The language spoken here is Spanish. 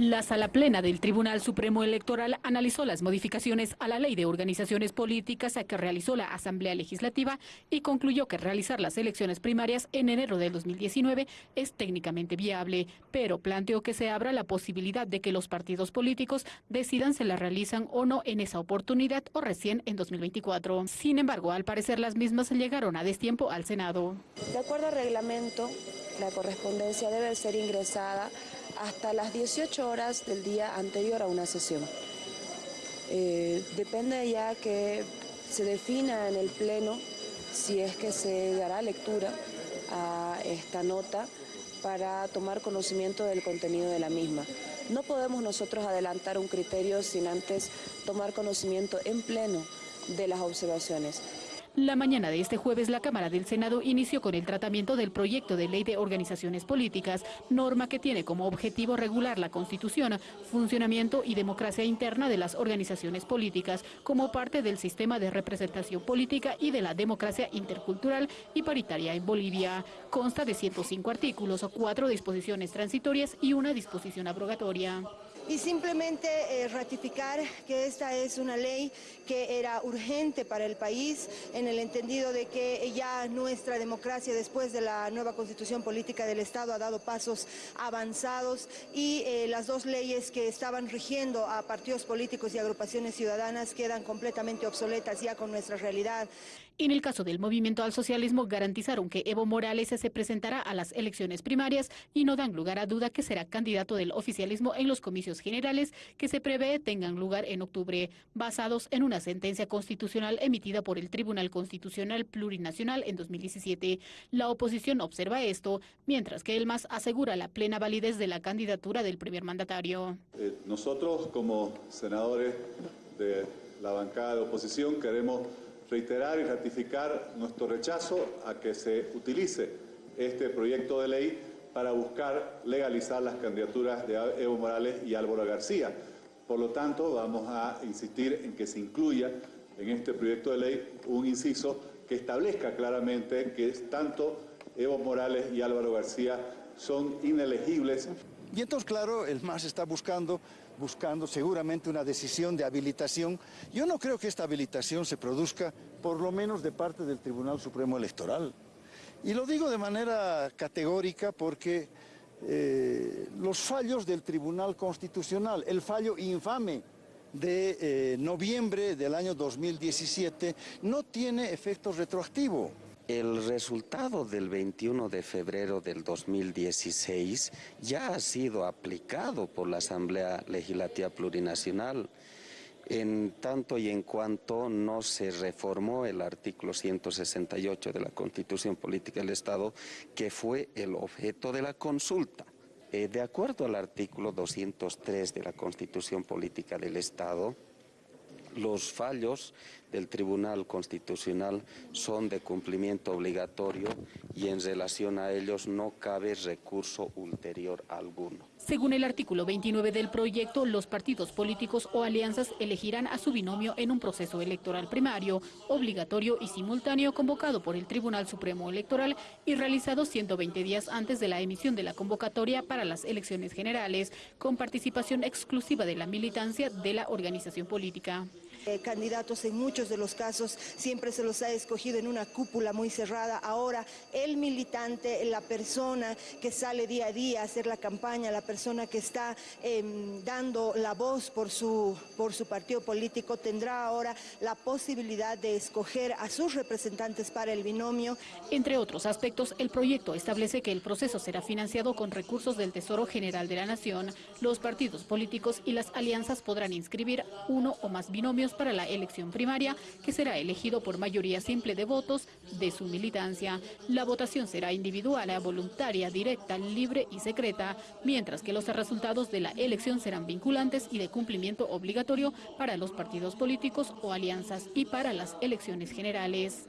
La Sala Plena del Tribunal Supremo Electoral analizó las modificaciones a la Ley de Organizaciones Políticas que realizó la Asamblea Legislativa y concluyó que realizar las elecciones primarias en enero del 2019 es técnicamente viable, pero planteó que se abra la posibilidad de que los partidos políticos decidan si las realizan o no en esa oportunidad o recién en 2024. Sin embargo, al parecer las mismas llegaron a destiempo al Senado. De acuerdo al reglamento, la correspondencia debe ser ingresada hasta las 18 horas del día anterior a una sesión. Eh, depende ya que se defina en el Pleno si es que se dará lectura a esta nota para tomar conocimiento del contenido de la misma. No podemos nosotros adelantar un criterio sin antes tomar conocimiento en pleno de las observaciones. La mañana de este jueves, la Cámara del Senado inició con el tratamiento del proyecto de ley de organizaciones políticas, norma que tiene como objetivo regular la constitución, funcionamiento y democracia interna de las organizaciones políticas como parte del sistema de representación política y de la democracia intercultural y paritaria en Bolivia. Consta de 105 artículos, cuatro disposiciones transitorias y una disposición abrogatoria y simplemente eh, ratificar que esta es una ley que era urgente para el país en el entendido de que ya nuestra democracia después de la nueva constitución política del Estado ha dado pasos avanzados y eh, las dos leyes que estaban rigiendo a partidos políticos y agrupaciones ciudadanas quedan completamente obsoletas ya con nuestra realidad. En el caso del movimiento al socialismo, garantizaron que Evo Morales se presentará a las elecciones primarias y no dan lugar a duda que será candidato del oficialismo en los comicios generales que se prevé tengan lugar en octubre, basados en una sentencia constitucional emitida por el Tribunal Constitucional Plurinacional en 2017. La oposición observa esto, mientras que el MAS asegura la plena validez de la candidatura del primer mandatario. Eh, nosotros, como senadores de la bancada de oposición, queremos reiterar y ratificar nuestro rechazo a que se utilice este proyecto de ley para buscar legalizar las candidaturas de Evo Morales y Álvaro García. Por lo tanto, vamos a insistir en que se incluya en este proyecto de ley un inciso que establezca claramente que tanto Evo Morales y Álvaro García son inelegibles y entonces, claro, el MAS está buscando, buscando seguramente una decisión de habilitación. Yo no creo que esta habilitación se produzca, por lo menos de parte del Tribunal Supremo Electoral. Y lo digo de manera categórica porque eh, los fallos del Tribunal Constitucional, el fallo infame de eh, noviembre del año 2017, no tiene efecto retroactivo. El resultado del 21 de febrero del 2016 ya ha sido aplicado por la Asamblea Legislativa Plurinacional en tanto y en cuanto no se reformó el artículo 168 de la Constitución Política del Estado, que fue el objeto de la consulta. Eh, de acuerdo al artículo 203 de la Constitución Política del Estado, los fallos del Tribunal Constitucional son de cumplimiento obligatorio y en relación a ellos no cabe recurso ulterior alguno. Según el artículo 29 del proyecto, los partidos políticos o alianzas elegirán a su binomio en un proceso electoral primario, obligatorio y simultáneo convocado por el Tribunal Supremo Electoral y realizado 120 días antes de la emisión de la convocatoria para las elecciones generales, con participación exclusiva de la militancia de la organización política. Eh, candidatos en muchos de los casos siempre se los ha escogido en una cúpula muy cerrada. Ahora el militante, la persona que sale día a día a hacer la campaña, la persona que está em, dando la voz por su, por su partido político, tendrá ahora la posibilidad de escoger a sus representantes para el binomio. Entre otros aspectos, el proyecto establece que el proceso será financiado con recursos del Tesoro General de la Nación. Los partidos políticos y las alianzas podrán inscribir uno o más binomios para la elección primaria, que será elegido por mayoría simple de votos de su militancia. La votación será individual, voluntaria, directa, libre y secreta, mientras que los resultados de la elección serán vinculantes y de cumplimiento obligatorio para los partidos políticos o alianzas y para las elecciones generales.